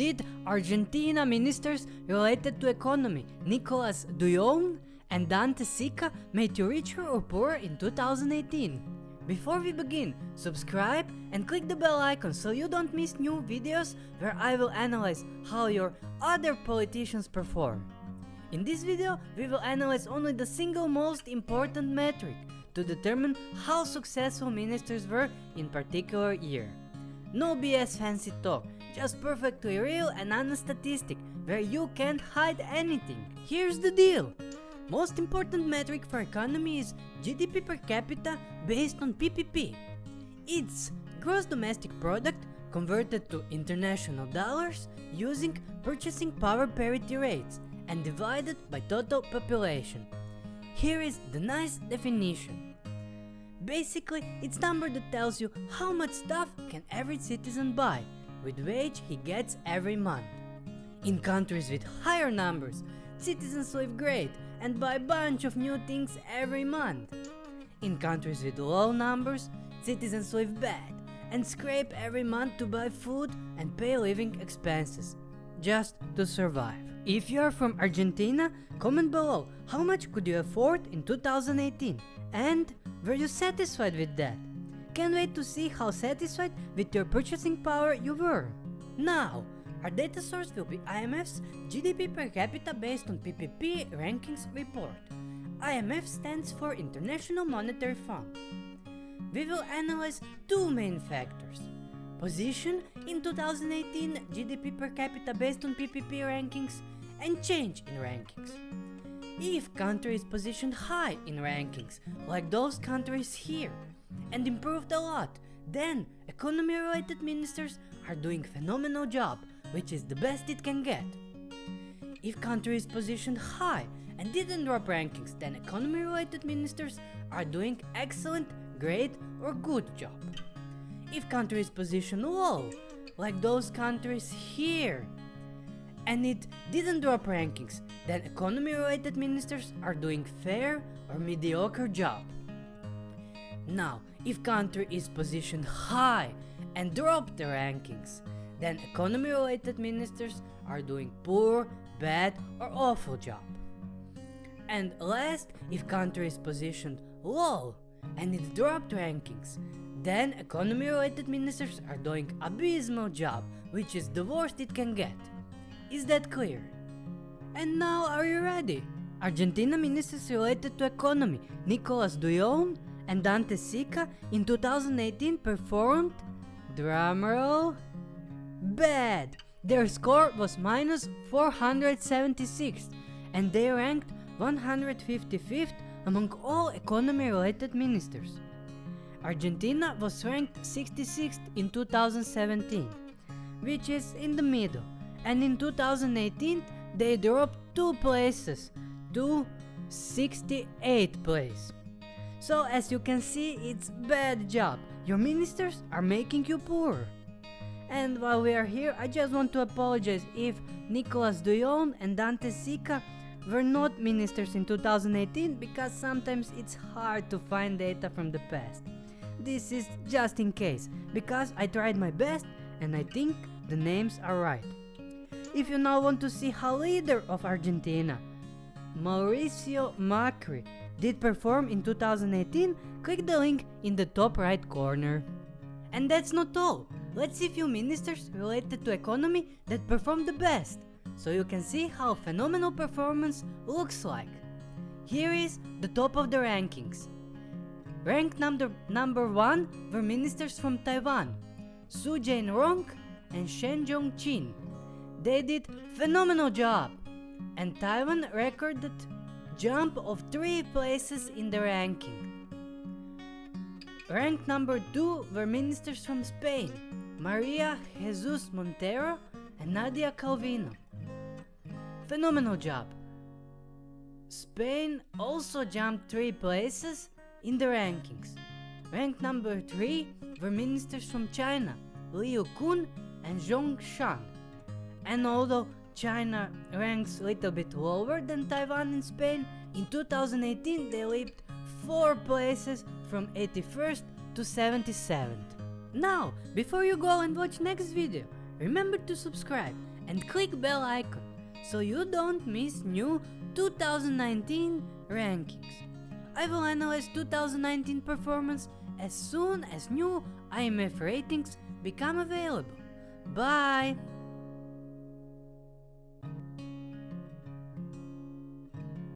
did Argentina ministers related to economy Nicolas Dujovne and Dante Sica made you richer or poorer in 2018? Before we begin, subscribe and click the bell icon so you don't miss new videos where I will analyze how your other politicians perform. In this video, we will analyze only the single most important metric to determine how successful ministers were in particular year. No BS fancy talk, just perfect perfectly real and honest statistic where you can't hide anything. Here's the deal. Most important metric for economy is GDP per capita based on PPP. It's gross domestic product converted to international dollars using purchasing power parity rates and divided by total population. Here is the nice definition. Basically, it's number that tells you how much stuff can every citizen buy with wage he gets every month. In countries with higher numbers, citizens live great and buy a bunch of new things every month. In countries with low numbers, citizens live bad and scrape every month to buy food and pay living expenses, just to survive. If you are from Argentina, comment below how much could you afford in 2018 and were you satisfied with that? Can't wait to see how satisfied with your purchasing power you were. Now, our data source will be IMF's GDP per capita based on PPP rankings report. IMF stands for International Monetary Fund. We will analyze two main factors. Position in 2018 GDP per capita based on PPP rankings and change in rankings. If country is positioned high in rankings, like those countries here, and improved a lot, then economy related ministers are doing phenomenal job, which is the best it can get. If country is positioned high and didn't drop rankings, then economy related ministers are doing excellent, great or good job. If country is positioned low, like those countries here, and it didn't drop rankings, then economy related ministers are doing fair or mediocre job. Now, if country is positioned high and drop the rankings, then economy related ministers are doing poor, bad or awful job. And last, if country is positioned low and it dropped rankings, then economy related ministers are doing abysmal job, which is the worst it can get. Is that clear? And now are you ready? Argentina ministers related to economy, Nicolas Dujovne and Dante Sica in 2018 performed, drumroll, bad. Their score was minus 476 and they ranked 155th among all economy related ministers. Argentina was ranked 66th in 2017, which is in the middle, and in 2018 they dropped 2 places to 68th place. So as you can see, it's bad job. Your ministers are making you poor. And while we are here, I just want to apologize if Nicolas Dujovne and Dante Sica were not ministers in 2018 because sometimes it's hard to find data from the past. This is just in case, because I tried my best and I think the names are right. If you now want to see how leader of Argentina, Mauricio Macri, did perform in 2018, click the link in the top right corner. And that's not all. Let's see few ministers related to economy that performed the best, so you can see how phenomenal performance looks like. Here is the top of the rankings. Ranked number, number 1 were ministers from Taiwan, Su Jianrong and Shen Zhongqin. They did phenomenal job, and Taiwan recorded jump of 3 places in the ranking. Ranked number 2 were ministers from Spain, Maria Jesus Montero and Nadia Calvino. Phenomenal job. Spain also jumped 3 places in the rankings. Ranked number 3 were ministers from China, Liu Kun and Zhong Shan. And although China ranks a little bit lower than Taiwan and Spain, in 2018 they leaped 4 places from 81st to 77th. Now, before you go and watch next video, remember to subscribe and click bell icon so you don't miss new 2019 rankings. I will analyze 2019 performance as soon as new IMF ratings become available. Bye!